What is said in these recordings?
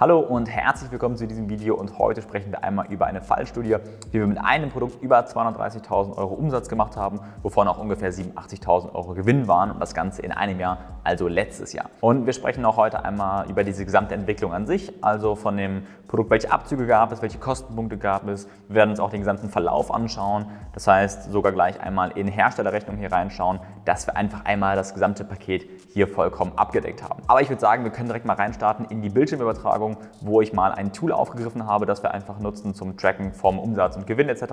Hallo und herzlich willkommen zu diesem Video und heute sprechen wir einmal über eine Fallstudie, wie wir mit einem Produkt über 230.000 Euro Umsatz gemacht haben, wovon auch ungefähr 87.000 Euro Gewinn waren und das Ganze in einem Jahr, also letztes Jahr. Und wir sprechen auch heute einmal über diese gesamte Entwicklung an sich, also von dem Produkt, welche Abzüge gab es, welche Kostenpunkte gab es. Wir werden uns auch den gesamten Verlauf anschauen, das heißt sogar gleich einmal in Herstellerrechnung hier reinschauen, dass wir einfach einmal das gesamte Paket hier vollkommen abgedeckt haben. Aber ich würde sagen, wir können direkt mal reinstarten in die Bildschirmübertragung Werbung, wo ich mal ein Tool aufgegriffen habe, das wir einfach nutzen zum Tracken vom Umsatz und Gewinn etc.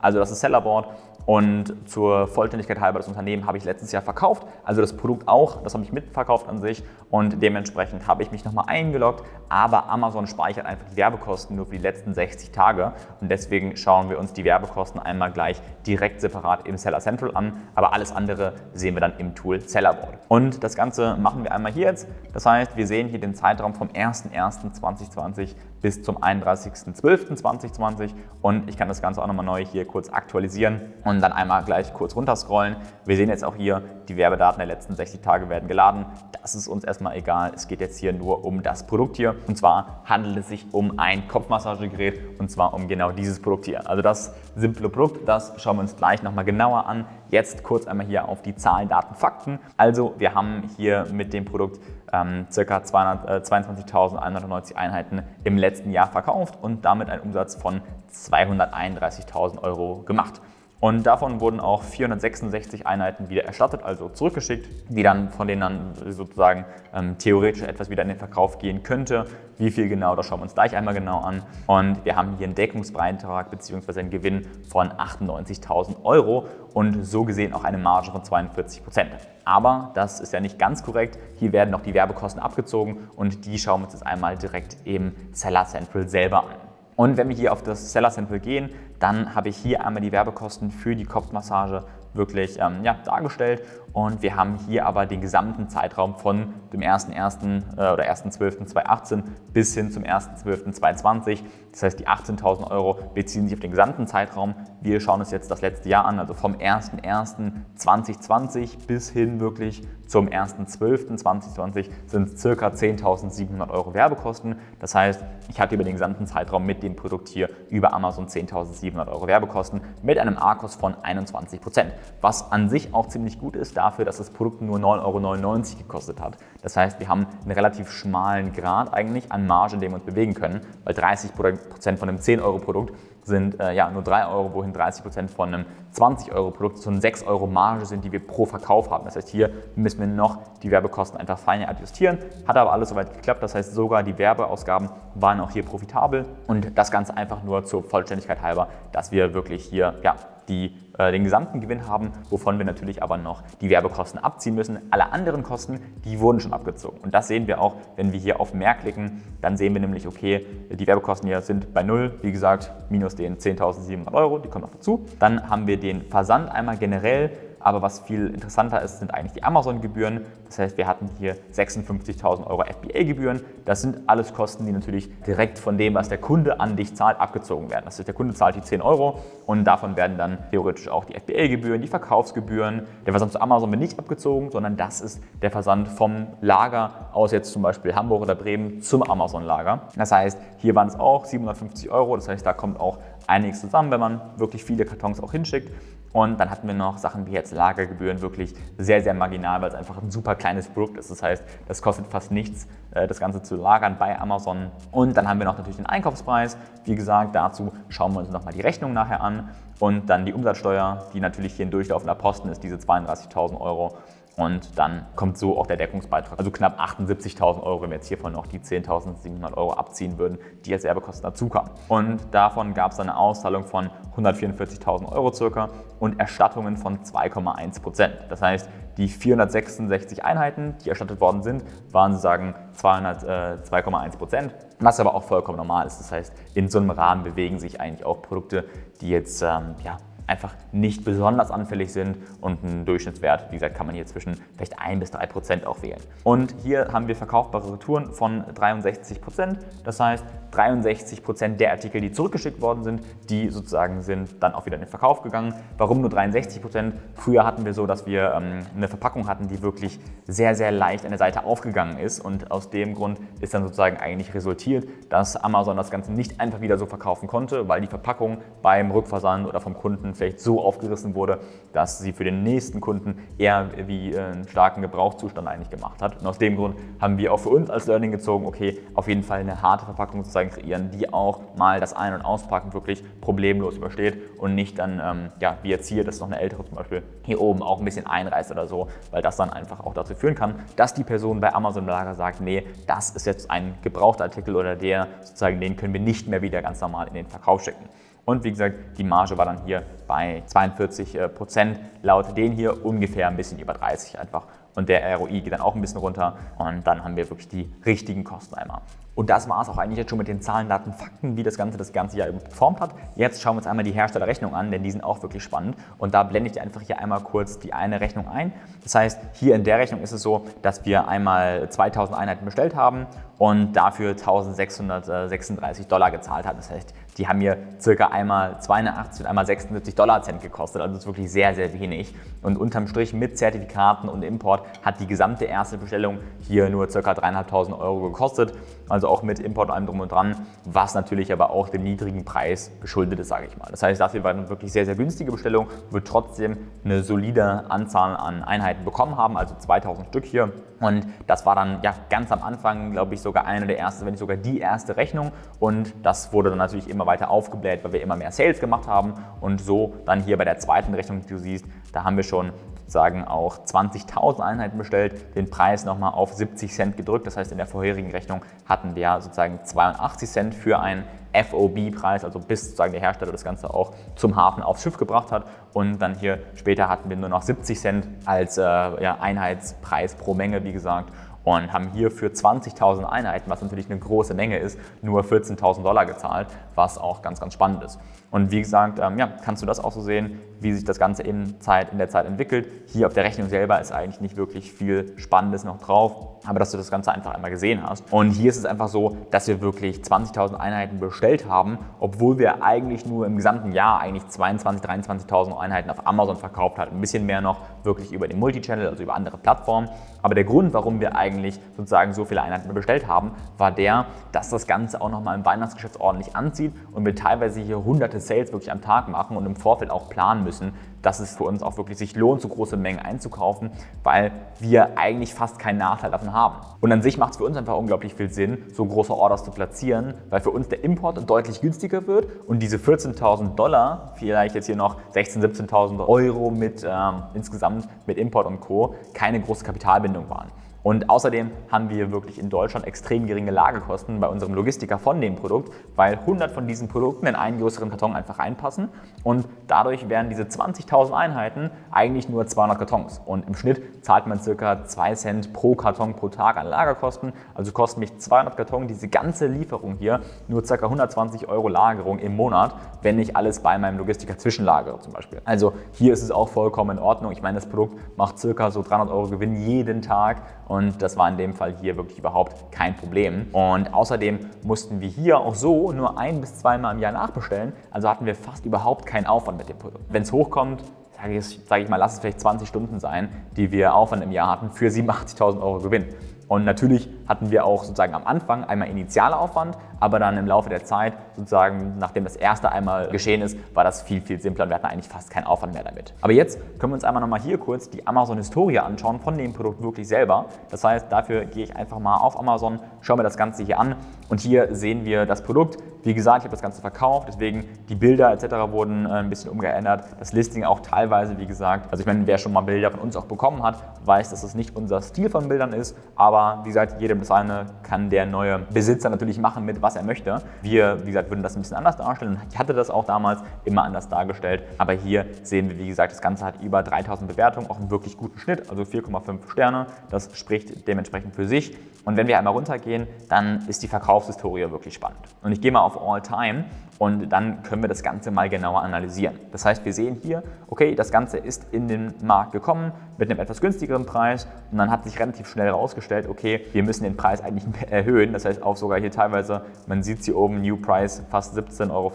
Also das ist Sellerboard und zur Vollständigkeit halber das Unternehmen habe ich letztes Jahr verkauft, also das Produkt auch, das habe ich mitverkauft an sich. Und dementsprechend habe ich mich nochmal eingeloggt, aber Amazon speichert einfach die Werbekosten nur für die letzten 60 Tage. Und deswegen schauen wir uns die Werbekosten einmal gleich direkt separat im Seller Central an, aber alles andere sehen wir dann im Tool Sellerboard. Und das Ganze machen wir einmal hier jetzt, das heißt, wir sehen hier den Zeitraum vom 1.1.2020 2020 bis zum 31.12.2020 und ich kann das Ganze auch nochmal neu hier kurz aktualisieren und dann einmal gleich kurz runterscrollen. Wir sehen jetzt auch hier, die Werbedaten der letzten 60 Tage werden geladen. Das ist uns erstmal egal. Es geht jetzt hier nur um das Produkt hier und zwar handelt es sich um ein Kopfmassagegerät und zwar um genau dieses Produkt hier. Also das simple Produkt, das schauen wir uns gleich nochmal genauer an. Jetzt kurz einmal hier auf die Zahlen, Daten, Fakten. Also wir haben hier mit dem Produkt ähm, ca. 22.190 äh, Einheiten im letzten Jahr verkauft und damit einen Umsatz von 231.000 Euro gemacht. Und davon wurden auch 466 Einheiten wieder erstattet, also zurückgeschickt, die dann von denen dann sozusagen ähm, theoretisch etwas wieder in den Verkauf gehen könnte. Wie viel genau, das schauen wir uns gleich einmal genau an. Und wir haben hier einen Deckungsbeitrag bzw. einen Gewinn von 98.000 Euro und so gesehen auch eine Marge von 42 Prozent. Aber das ist ja nicht ganz korrekt. Hier werden noch die Werbekosten abgezogen und die schauen wir uns jetzt einmal direkt im Seller Central selber an. Und wenn wir hier auf das Seller Central gehen, dann habe ich hier einmal die Werbekosten für die Kopfmassage wirklich ähm, ja, dargestellt und wir haben hier aber den gesamten Zeitraum von dem 1.1. Äh, oder 1.12.2018 bis hin zum 1.12.2020. Das heißt, die 18.000 Euro beziehen sich auf den gesamten Zeitraum. Wir schauen uns jetzt das letzte Jahr an, also vom 1.1.2020 bis hin wirklich zum 1.12.2020 sind es ca. 10.700 Euro Werbekosten. Das heißt, ich hatte über den gesamten Zeitraum mit dem Produkt hier über Amazon 10.700 Euro Werbekosten mit einem ARKOS von 21 Prozent was an sich auch ziemlich gut ist dafür, dass das Produkt nur 9,99 Euro gekostet hat. Das heißt, wir haben einen relativ schmalen Grad eigentlich an Marge, in dem wir uns bewegen können, weil 30% von einem 10-Euro-Produkt sind äh, ja nur 3 Euro, wohin 30% von einem 20-Euro-Produkt so eine 6 Euro Marge sind, die wir pro Verkauf haben. Das heißt, hier müssen wir noch die Werbekosten einfach feiner adjustieren. Hat aber alles soweit geklappt. Das heißt, sogar die Werbeausgaben waren auch hier profitabel und das Ganze einfach nur zur Vollständigkeit halber, dass wir wirklich hier ja, die äh, den gesamten Gewinn haben, wovon wir natürlich aber noch die Werbekosten abziehen müssen. Alle anderen Kosten, die wurden schon abgezogen. Und das sehen wir auch, wenn wir hier auf Mehr klicken, dann sehen wir nämlich, okay, die Werbekosten hier sind bei Null, wie gesagt, minus den 10.700 Euro, die kommen noch dazu. Dann haben wir den Versand einmal generell aber was viel interessanter ist, sind eigentlich die Amazon-Gebühren. Das heißt, wir hatten hier 56.000 Euro FBA-Gebühren. Das sind alles Kosten, die natürlich direkt von dem, was der Kunde an dich zahlt, abgezogen werden. Das heißt, der Kunde zahlt die 10 Euro und davon werden dann theoretisch auch die FBA-Gebühren, die Verkaufsgebühren. Der Versand zu Amazon wird nicht abgezogen, sondern das ist der Versand vom Lager aus jetzt zum Beispiel Hamburg oder Bremen zum Amazon-Lager. Das heißt, hier waren es auch 750 Euro. Das heißt, da kommt auch einiges zusammen, wenn man wirklich viele Kartons auch hinschickt. Und dann hatten wir noch Sachen wie jetzt Lagergebühren, wirklich sehr, sehr marginal, weil es einfach ein super kleines Produkt ist. Das heißt, das kostet fast nichts, äh, das Ganze zu lagern bei Amazon. Und dann haben wir noch natürlich den Einkaufspreis. Wie gesagt, dazu schauen wir uns nochmal die Rechnung nachher an. Und dann die Umsatzsteuer, die natürlich hier ein durchlaufender Posten ist, diese 32.000 Euro. Und dann kommt so auch der Deckungsbeitrag, also knapp 78.000 Euro, wenn wir jetzt hiervon noch die 10.700 Euro abziehen würden, die als Werbekosten dazukamen. Und davon gab es eine Auszahlung von 144.000 Euro circa und Erstattungen von 2,1 Prozent. Das heißt, die 466 Einheiten, die erstattet worden sind, waren sozusagen 2,1 äh, Prozent, was aber auch vollkommen normal ist. Das heißt, in so einem Rahmen bewegen sich eigentlich auch Produkte, die jetzt ähm, ja, einfach nicht besonders anfällig sind und ein Durchschnittswert, wie gesagt, kann man hier zwischen vielleicht 1 bis 3 Prozent auch wählen. Und hier haben wir verkaufbare Retouren von 63 Prozent. Das heißt, 63 Prozent der Artikel, die zurückgeschickt worden sind, die sozusagen sind dann auch wieder in den Verkauf gegangen. Warum nur 63 Prozent? Früher hatten wir so, dass wir ähm, eine Verpackung hatten, die wirklich sehr, sehr leicht an der Seite aufgegangen ist und aus dem Grund ist dann sozusagen eigentlich resultiert, dass Amazon das Ganze nicht einfach wieder so verkaufen konnte, weil die Verpackung beim Rückversand oder vom Kunden vielleicht so aufgerissen wurde, dass sie für den nächsten Kunden eher wie äh, einen starken Gebrauchszustand eigentlich gemacht hat. Und aus dem Grund haben wir auch für uns als Learning gezogen, okay, auf jeden Fall eine harte Verpackung sozusagen kreieren, die auch mal das Ein- und Auspacken wirklich problemlos übersteht und nicht dann, ähm, ja, wie jetzt hier, das ist noch eine ältere zum Beispiel, hier oben auch ein bisschen einreißt oder so, weil das dann einfach auch dazu führen kann, dass die Person bei Amazon Lager sagt, nee, das ist jetzt ein gebrauchter Artikel oder der sozusagen, den können wir nicht mehr wieder ganz normal in den Verkauf schicken. Und wie gesagt, die Marge war dann hier bei 42 äh, Prozent, laut den hier ungefähr ein bisschen über 30 einfach. Und der ROI geht dann auch ein bisschen runter und dann haben wir wirklich die richtigen Kosten einmal. Und das war es auch eigentlich jetzt schon mit den Zahlen, Daten, Fakten, wie das Ganze das ganze Jahr performt hat. Jetzt schauen wir uns einmal die Herstellerrechnung an, denn die sind auch wirklich spannend. Und da blende ich dir einfach hier einmal kurz die eine Rechnung ein. Das heißt, hier in der Rechnung ist es so, dass wir einmal 2000 Einheiten bestellt haben und dafür 1636 Dollar gezahlt haben. Das heißt, die haben mir circa einmal 82 und einmal 76 Dollar Cent gekostet. Also das ist wirklich sehr, sehr wenig. Und unterm Strich mit Zertifikaten und Import hat die gesamte erste Bestellung hier nur circa 3.500 Euro gekostet. Also auch mit Import allem drum und dran, was natürlich aber auch dem niedrigen Preis geschuldet ist, sage ich mal. Das heißt, dafür war eine wirklich sehr, sehr günstige Bestellung, wird trotzdem eine solide Anzahl an Einheiten bekommen haben, also 2000 Stück hier. Und das war dann ja ganz am Anfang, glaube ich, sogar eine der ersten, wenn nicht sogar die erste Rechnung. Und das wurde dann natürlich immer weiter aufgebläht, weil wir immer mehr Sales gemacht haben. Und so dann hier bei der zweiten Rechnung, die du siehst, da haben wir schon sozusagen auch 20.000 Einheiten bestellt, den Preis nochmal auf 70 Cent gedrückt. Das heißt, in der vorherigen Rechnung hatten wir sozusagen 82 Cent für einen FOB-Preis, also bis sozusagen der Hersteller das Ganze auch zum Hafen aufs Schiff gebracht hat. Und dann hier später hatten wir nur noch 70 Cent als äh, ja, Einheitspreis pro Menge, wie gesagt und haben hier für 20.000 Einheiten, was natürlich eine große Menge ist, nur 14.000 Dollar gezahlt, was auch ganz, ganz spannend ist. Und wie gesagt, ähm, ja, kannst du das auch so sehen, wie sich das Ganze in, Zeit, in der Zeit entwickelt. Hier auf der Rechnung selber ist eigentlich nicht wirklich viel Spannendes noch drauf, aber dass du das Ganze einfach einmal gesehen hast. Und hier ist es einfach so, dass wir wirklich 20.000 Einheiten bestellt haben, obwohl wir eigentlich nur im gesamten Jahr eigentlich 22.000, 23.000 Einheiten auf Amazon verkauft hatten. Ein bisschen mehr noch wirklich über den Multichannel, also über andere Plattformen. Aber der Grund, warum wir eigentlich sozusagen so viele Einheiten bestellt haben, war der, dass das Ganze auch nochmal im Weihnachtsgeschäft ordentlich anzieht und wir teilweise hier hunderte Sales wirklich am Tag machen und im Vorfeld auch planen müssen, dass es für uns auch wirklich sich lohnt, so große Mengen einzukaufen, weil wir eigentlich fast keinen Nachteil davon haben. Und an sich macht es für uns einfach unglaublich viel Sinn, so große Orders zu platzieren, weil für uns der Import deutlich günstiger wird und diese 14.000 Dollar, vielleicht jetzt hier noch 16.000, 17.000 Euro mit ähm, insgesamt mit Import und Co. keine große Kapitalbindung waren. Und außerdem haben wir wirklich in Deutschland extrem geringe Lagerkosten bei unserem Logistiker von dem Produkt, weil 100 von diesen Produkten in einen größeren Karton einfach reinpassen und dadurch wären diese 20.000 Einheiten eigentlich nur 200 Kartons. Und im Schnitt zahlt man ca. 2 Cent pro Karton pro Tag an Lagerkosten. Also kosten mich 200 Karton diese ganze Lieferung hier nur ca. 120 Euro Lagerung im Monat, wenn ich alles bei meinem Logistiker zwischenlagere zum Beispiel. Also hier ist es auch vollkommen in Ordnung. Ich meine, das Produkt macht ca. so 300 Euro Gewinn jeden Tag und das war in dem Fall hier wirklich überhaupt kein Problem. Und außerdem mussten wir hier auch so nur ein bis zweimal im Jahr nachbestellen, also hatten wir fast überhaupt keinen Aufwand mit dem Produkt. Wenn es hochkommt, sage ich, sag ich mal, lass es vielleicht 20 Stunden sein, die wir Aufwand im Jahr hatten für 87.000 Euro Gewinn. Und natürlich hatten wir auch sozusagen am Anfang einmal initialer Aufwand, aber dann im Laufe der Zeit, sozusagen nachdem das erste einmal geschehen ist, war das viel, viel simpler und wir hatten eigentlich fast keinen Aufwand mehr damit. Aber jetzt können wir uns einmal nochmal hier kurz die Amazon-Historie anschauen von dem Produkt wirklich selber. Das heißt, dafür gehe ich einfach mal auf Amazon, schaue mir das Ganze hier an und hier sehen wir das Produkt. Wie gesagt, ich habe das Ganze verkauft, deswegen die Bilder etc. wurden äh, ein bisschen umgeändert. Das Listing auch teilweise, wie gesagt. Also ich meine, wer schon mal Bilder von uns auch bekommen hat, weiß, dass das nicht unser Stil von Bildern ist, aber wie gesagt, jedem das eine kann der neue Besitzer natürlich machen mit was er möchte. Wir, wie gesagt, würden das ein bisschen anders darstellen. Ich hatte das auch damals immer anders dargestellt. Aber hier sehen wir, wie gesagt, das Ganze hat über 3000 Bewertungen, auch einen wirklich guten Schnitt, also 4,5 Sterne. Das spricht dementsprechend für sich. Und wenn wir einmal runtergehen, dann ist die Verkaufs Verkaufshistorie wirklich spannend. Und ich gehe mal auf All Time und dann können wir das Ganze mal genauer analysieren. Das heißt, wir sehen hier, okay, das Ganze ist in den Markt gekommen mit einem etwas günstigeren Preis und dann hat sich relativ schnell herausgestellt, okay, wir müssen den Preis eigentlich erhöhen. Das heißt auch sogar hier teilweise, man sieht hier oben, New Price fast 17,50 Euro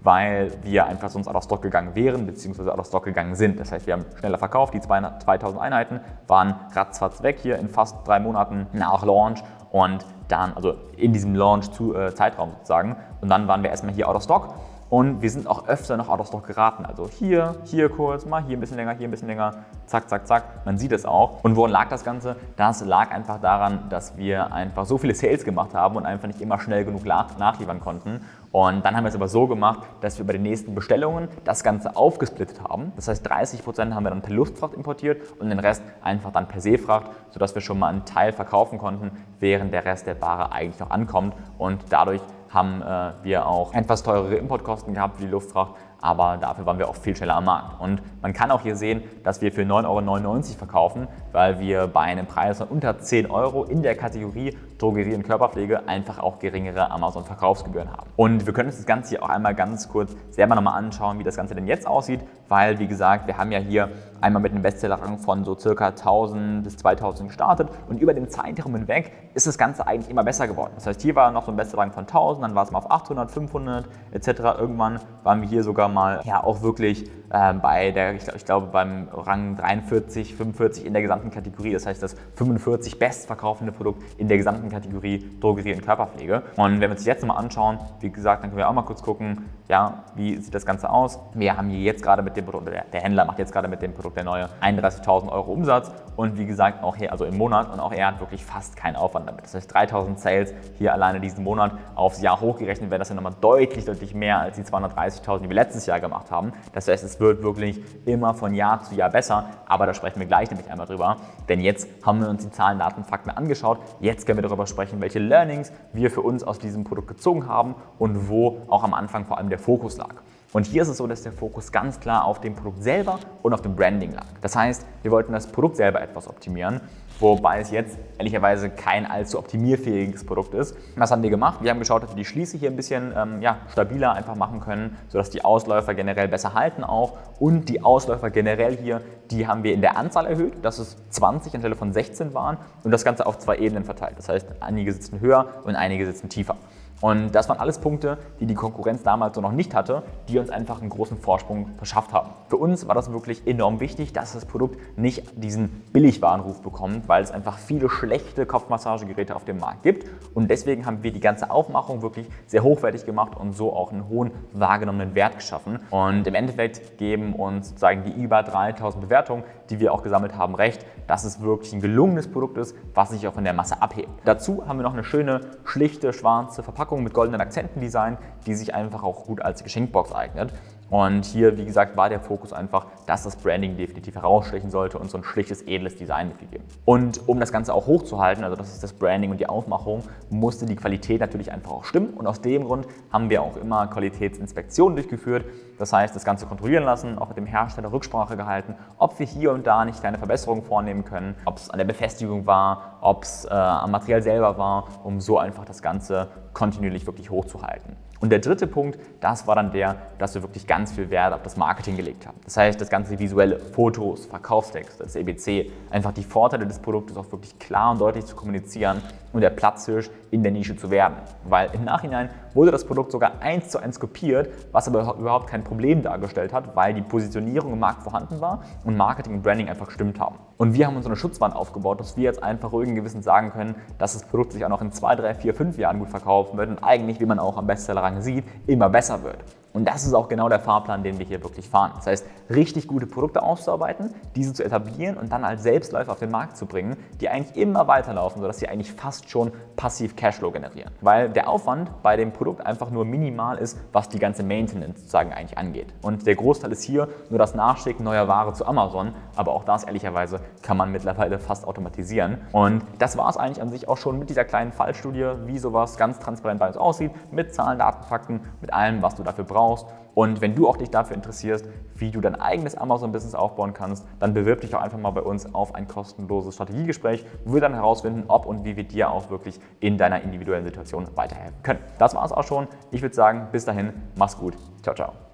weil wir einfach sonst out of stock gegangen wären bzw. out of stock gegangen sind. Das heißt, wir haben schneller verkauft, die 2000 Einheiten waren ratzfatz weg hier in fast drei Monaten nach Launch und dann, also in diesem Launch-Zeitraum sozusagen. Und dann waren wir erstmal hier out of stock und wir sind auch öfter noch out of stock geraten. Also hier, hier kurz, mal hier ein bisschen länger, hier ein bisschen länger, zack, zack, zack. Man sieht es auch. Und woran lag das Ganze? Das lag einfach daran, dass wir einfach so viele Sales gemacht haben und einfach nicht immer schnell genug nachliefern konnten. Und dann haben wir es aber so gemacht, dass wir bei den nächsten Bestellungen das Ganze aufgesplittet haben. Das heißt, 30 Prozent haben wir dann per Luftfracht importiert und den Rest einfach dann per Seefracht, sodass wir schon mal einen Teil verkaufen konnten, während der Rest der Ware eigentlich noch ankommt. Und dadurch haben äh, wir auch etwas teurere Importkosten gehabt wie die Luftfracht, aber dafür waren wir auch viel schneller am Markt. Und man kann auch hier sehen, dass wir für 9,99 Euro verkaufen, weil wir bei einem Preis von unter 10 Euro in der Kategorie Drogerie und Körperpflege einfach auch geringere Amazon-Verkaufsgebühren haben. Und wir können uns das Ganze hier auch einmal ganz kurz selber nochmal anschauen, wie das Ganze denn jetzt aussieht, weil wie gesagt, wir haben ja hier einmal mit einem Bestsellerrang von so circa 1000 bis 2000 gestartet und über den Zeitraum hinweg ist das Ganze eigentlich immer besser geworden. Das heißt, hier war noch so ein Bestsellerrang von 1000, dann war es mal auf 800, 500 etc. Irgendwann waren wir hier sogar mal ja auch wirklich äh, bei der, ich, ich glaube beim Rang 43, 45 in der gesamten Kategorie. Das heißt, das 45 bestverkaufende Produkt in der gesamten Kategorie Drogerie und Körperpflege. Und wenn wir uns jetzt nochmal anschauen, wie gesagt, dann können wir auch mal kurz gucken, ja, wie sieht das Ganze aus. Wir haben hier jetzt gerade mit dem Produkt, der, der Händler macht jetzt gerade mit dem Produkt der neue 31.000 Euro Umsatz und wie gesagt auch hier, also im Monat und auch er hat wirklich fast keinen Aufwand damit. Das heißt 3.000 Sales hier alleine diesen Monat aufs Jahr hochgerechnet wäre das ja nochmal deutlich, deutlich mehr als die 230.000, die wir letztes Jahr gemacht haben. Das heißt, es wird wirklich immer von Jahr zu Jahr besser, aber da sprechen wir gleich nämlich einmal drüber, denn jetzt haben wir uns die Zahlen, Daten, Fakten angeschaut. Jetzt können wir darüber sprechen, welche Learnings wir für uns aus diesem Produkt gezogen haben und wo auch am Anfang vor allem der Fokus lag. Und hier ist es so, dass der Fokus ganz klar auf dem Produkt selber und auf dem Branding lag. Das heißt, wir wollten das Produkt selber etwas optimieren, wobei es jetzt ehrlicherweise kein allzu optimierfähiges Produkt ist. Was haben wir gemacht? Wir haben geschaut, dass wir die Schließe hier ein bisschen ähm, ja, stabiler einfach machen können, sodass die Ausläufer generell besser halten auch und die Ausläufer generell hier, die haben wir in der Anzahl erhöht, dass es 20 anstelle von 16 waren und das Ganze auf zwei Ebenen verteilt. Das heißt, einige sitzen höher und einige sitzen tiefer. Und das waren alles Punkte, die die Konkurrenz damals so noch nicht hatte, die uns einfach einen großen Vorsprung verschafft haben. Für uns war das wirklich enorm wichtig, dass das Produkt nicht diesen Billigwarenruf bekommt, weil es einfach viele schlechte Kopfmassagegeräte auf dem Markt gibt. Und deswegen haben wir die ganze Aufmachung wirklich sehr hochwertig gemacht und so auch einen hohen wahrgenommenen Wert geschaffen. Und im Endeffekt geben uns sozusagen die über 3000 Bewertungen, die wir auch gesammelt haben, recht, dass es wirklich ein gelungenes Produkt ist, was sich auch von der Masse abhebt. Dazu haben wir noch eine schöne, schlichte, schwarze Verpackung Verpackung mit goldenen Akzentendesign, die sich einfach auch gut als Geschenkbox eignet. Und hier, wie gesagt, war der Fokus einfach, dass das Branding definitiv herausstechen sollte und so ein schlichtes, edles Design mitgegeben. Und um das Ganze auch hochzuhalten, also das ist das Branding und die Aufmachung, musste die Qualität natürlich einfach auch stimmen. Und aus dem Grund haben wir auch immer Qualitätsinspektionen durchgeführt. Das heißt, das Ganze kontrollieren lassen, auch mit dem Hersteller Rücksprache gehalten, ob wir hier und da nicht kleine Verbesserungen vornehmen können, ob es an der Befestigung war, ob es äh, am Material selber war, um so einfach das Ganze kontinuierlich wirklich hochzuhalten. Und der dritte Punkt, das war dann der, dass wir wirklich ganz viel Wert auf das Marketing gelegt haben. Das heißt, das ganze visuelle, Fotos, Verkaufstext, das EBC, einfach die Vorteile des Produktes auch wirklich klar und deutlich zu kommunizieren und der Platzhirsch in der Nische zu werden. Weil im Nachhinein wurde das Produkt sogar eins zu eins kopiert, was aber überhaupt kein Problem dargestellt hat, weil die Positionierung im Markt vorhanden war und Marketing und Branding einfach gestimmt haben. Und wir haben uns so eine Schutzwand aufgebaut, dass wir jetzt einfach ruhigen Gewissen sagen können, dass das Produkt sich auch noch in zwei, drei, vier, fünf Jahren gut verkaufen wird und eigentlich, wie man auch am Bestsellerrang sieht, immer besser wird. Und das ist auch genau der Fahrplan, den wir hier wirklich fahren. Das heißt, richtig gute Produkte auszuarbeiten, diese zu etablieren und dann als Selbstläufer auf den Markt zu bringen, die eigentlich immer weiterlaufen, sodass sie eigentlich fast schon passiv Cashflow generieren. Weil der Aufwand bei dem Produkt einfach nur minimal ist, was die ganze Maintenance sozusagen eigentlich angeht. Und der Großteil ist hier nur das Nachschicken neuer Ware zu Amazon, aber auch das ehrlicherweise kann man mittlerweile fast automatisieren. Und das war es eigentlich an sich auch schon mit dieser kleinen Fallstudie, wie sowas ganz transparent bei uns aussieht, mit Zahlen, Daten, Fakten, mit allem, was du dafür brauchst brauchst. Und wenn du auch dich dafür interessierst, wie du dein eigenes Amazon-Business aufbauen kannst, dann bewirb dich auch einfach mal bei uns auf ein kostenloses Strategiegespräch, wo wir dann herausfinden, ob und wie wir dir auch wirklich in deiner individuellen Situation weiterhelfen können. Das war es auch schon. Ich würde sagen, bis dahin, mach's gut. Ciao, ciao.